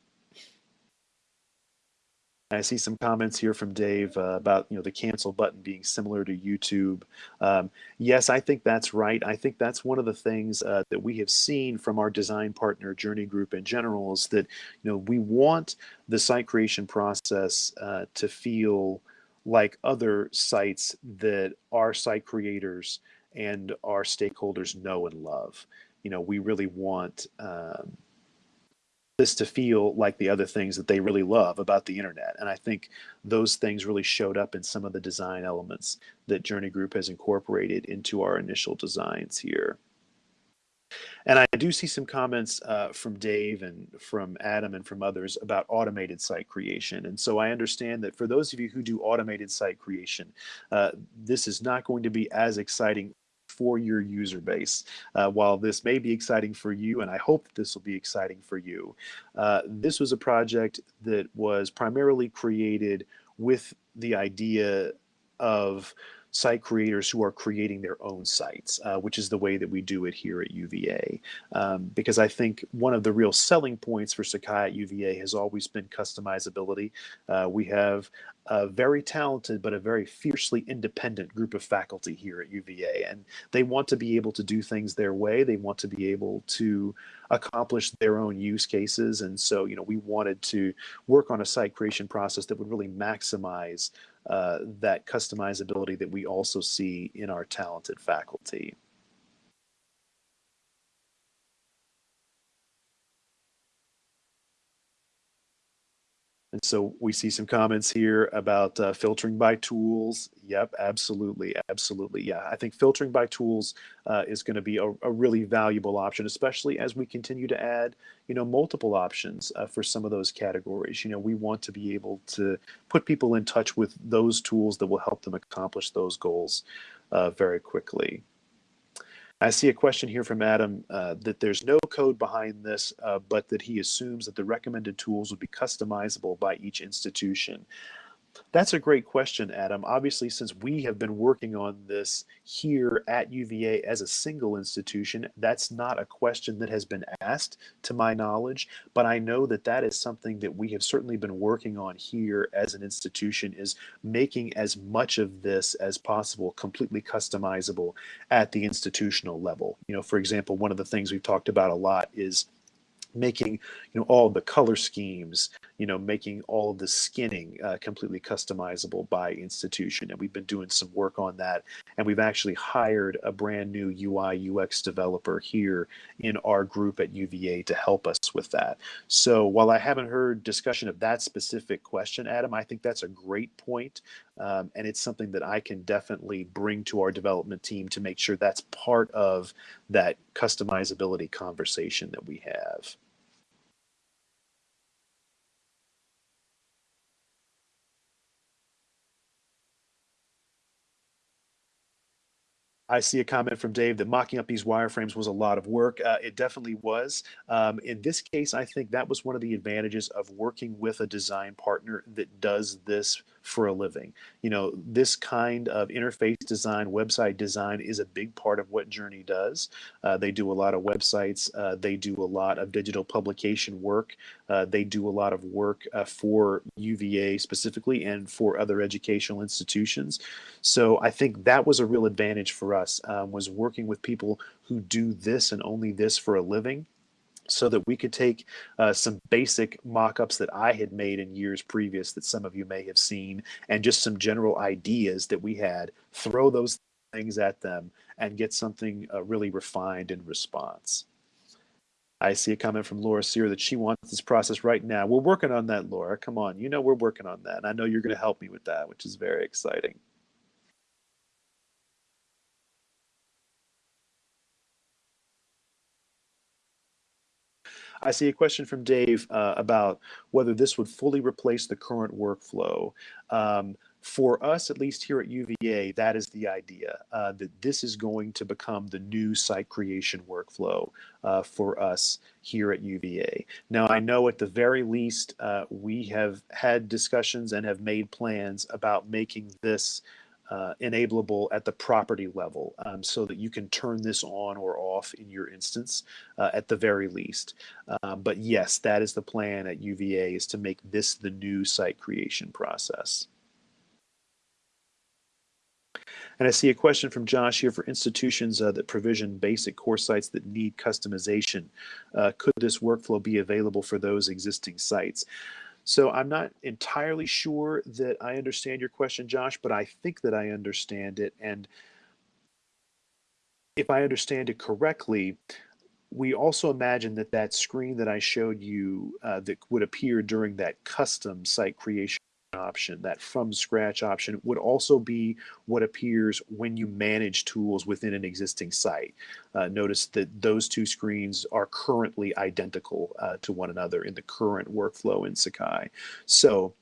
S1: I see some comments here from Dave uh, about you know the cancel button being similar to YouTube. Um, yes, I think that's right. I think that's one of the things uh, that we have seen from our design partner Journey Group in general is that you know we want the site creation process uh, to feel like other sites that our site creators and our stakeholders know and love. You know, we really want. Um, this to feel like the other things that they really love about the internet. And I think those things really showed up in some of the design elements that Journey Group has incorporated into our initial designs here. And I do see some comments uh, from Dave and from Adam and from others about automated site creation. And so I understand that for those of you who do automated site creation, uh, this is not going to be as exciting for your user base. Uh, while this may be exciting for you, and I hope that this will be exciting for you, uh, this was a project that was primarily created with the idea of site creators who are creating their own sites, uh, which is the way that we do it here at UVA. Um, because I think one of the real selling points for Sakai at UVA has always been customizability. Uh, we have a very talented but a very fiercely independent group of faculty here at UVA, and they want to be able to do things their way. They want to be able to accomplish their own use cases, and so you know we wanted to work on a site creation process that would really maximize Uh, that customizability that we also see in our talented faculty. And so we see some comments here about uh, filtering by tools. Yep, absolutely, absolutely. Yeah, I think filtering by tools uh, is going to be a, a, really valuable option, especially as we continue to add, you know, multiple options uh, for some of those categories. You know, we want to be able to put people in touch with those tools that will help them accomplish those goals uh, very quickly. I see a question here from Adam uh, that there's no code behind this, uh, but that he assumes that the recommended tools would be customizable by each institution. That's a great question, Adam. Obviously, since we have been working on this here at UVA as a single institution, that's not a question that has been asked to my knowledge, but I know that that is something that we have certainly been working on here as an institution is making as much of this as possible completely customizable at the institutional level. You know, for example, one of the things we've talked about a lot is making you know all the color schemes you know making all of the skinning uh, completely customizable by institution. And we've been doing some work on that. And we've actually hired a brand new ui ux developer here in our group at uva to help us with that. So while i haven't heard discussion of that specific question adam i think that's a great point um, and it's something that i can definitely bring to our development team to make sure that's part of that customizability conversation that we have I see a comment from Dave that mocking up these wireframes was a lot of work. Uh, it definitely was. Um, in this case, I think that was one of the advantages of working with a design partner that does this for a living. You know, this kind of interface design, website design is a big part of what Journey does. Uh, they do a lot of websites. Uh, they do a lot of digital publication work. Uh, they do a lot of work uh, for UVA specifically and for other educational institutions. So I think that was a real advantage for us um, was working with people who do this and only this for a living so that we could take uh, some basic mock-ups that I had made in years previous that some of you may have seen and just some general ideas that we had, throw those things at them and get something uh, really refined in response. I see a comment from Laura Sear that she wants this process right now. We're working on that, Laura. Come on. You know we're working on that. And I know you're going to help me with that, which is very exciting. I see a question from Dave uh, about whether this would fully replace the current workflow. Um, for us, at least here at UVA, that is the idea uh, that this is going to become the new site creation workflow uh, for us here at UVA. Now, I know at the very least, uh, we have had discussions and have made plans about making this uh, enableable at the property level um, so that you can turn this on or off in your instance uh, at the very least. Um, but yes, that is the plan at UVA is to make this the new site creation process. And I see a question from Josh here for institutions uh, that provision basic course sites that need customization. Uh, could this workflow be available for those existing sites? So I'm not entirely sure that I understand your question, Josh, but I think that I understand it. And if I understand it correctly, we also imagine that that screen that I showed you uh, that would appear during that custom site creation option, that from scratch option, would also be what appears when you manage tools within an existing site. Uh, notice that those two screens are currently identical uh, to one another in the current workflow in Sakai. So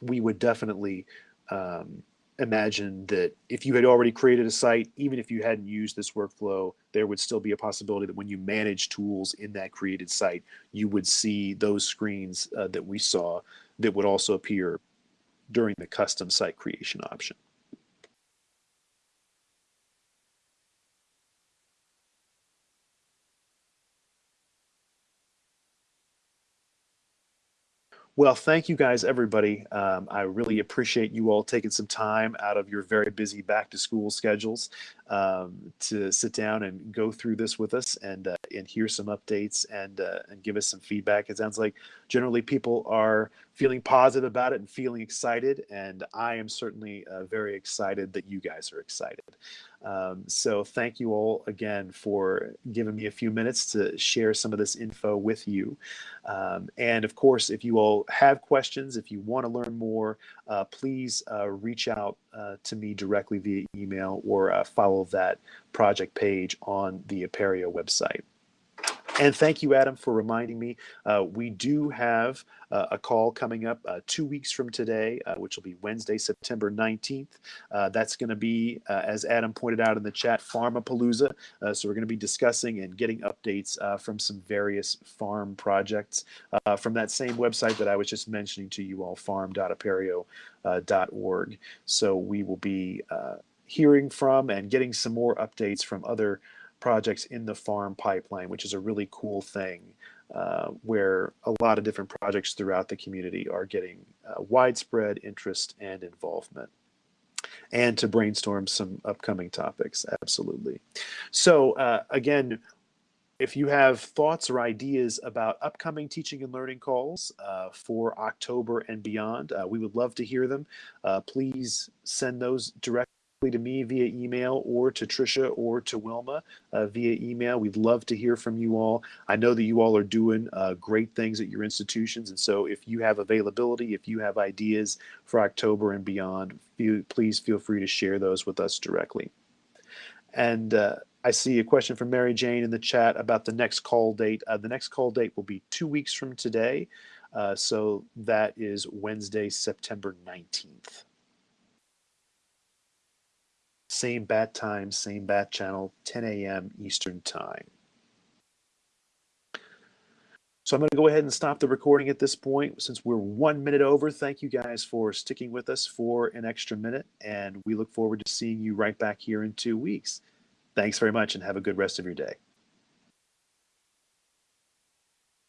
S1: we would definitely um, imagine that if you had already created a site, even if you hadn't used this workflow, there would still be a possibility that when you manage tools in that created site, you would see those screens uh, that we saw that would also appear during the custom site creation option. Well, thank you guys, everybody. Um, I really appreciate you all taking some time out of your very busy back to school schedules um, to sit down and go through this with us and uh, and hear some updates and uh, and give us some feedback. It sounds like generally people are feeling positive about it and feeling excited, and I am certainly uh, very excited that you guys are excited. Um, so thank you all again for giving me a few minutes to share some of this info with you. Um, and of course, if you all have questions, if you want to learn more, uh, please uh, reach out uh, to me directly via email or uh, follow that project page on the Apereo website. And thank you, Adam, for reminding me. Uh, we do have uh, a call coming up uh, two weeks from today, uh, which will be Wednesday, September 19th. Uh, that's going to be, uh, as Adam pointed out in the chat, Farmapalooza. so we're going to be discussing and getting updates from some various farm projects from that same website that I was just mentioning to you all, farm.apereo.org. so we will be hearing from and getting some more updates from other projects in the farm pipeline, which is a really cool thing uh, where a lot of different projects throughout the community are getting uh, widespread interest and involvement. And to brainstorm some upcoming topics, absolutely. So uh, again, if you have thoughts or ideas about upcoming teaching and learning calls uh, for October and beyond, uh, we would love to hear them. Uh, please send those directly to me via email or to Trisha or to Wilma uh, via email. We'd love to hear from you all. I know that you all are doing uh, great things at your institutions. And so if you have availability, if you have ideas for October and beyond, feel, please feel free to share those with us directly. And uh, I see a question from Mary Jane in the chat about the next call date. Uh, the next call date will be two weeks from today. Uh, so that is Wednesday, September 19th. Same bat time, same bat channel, 10 a.m. Eastern Time. So I'm going to go ahead and stop the recording at this point since we're one minute over. Thank you guys for sticking with us for an extra minute, and we look forward to seeing you right back here in two weeks. Thanks very much and have a good rest of your day.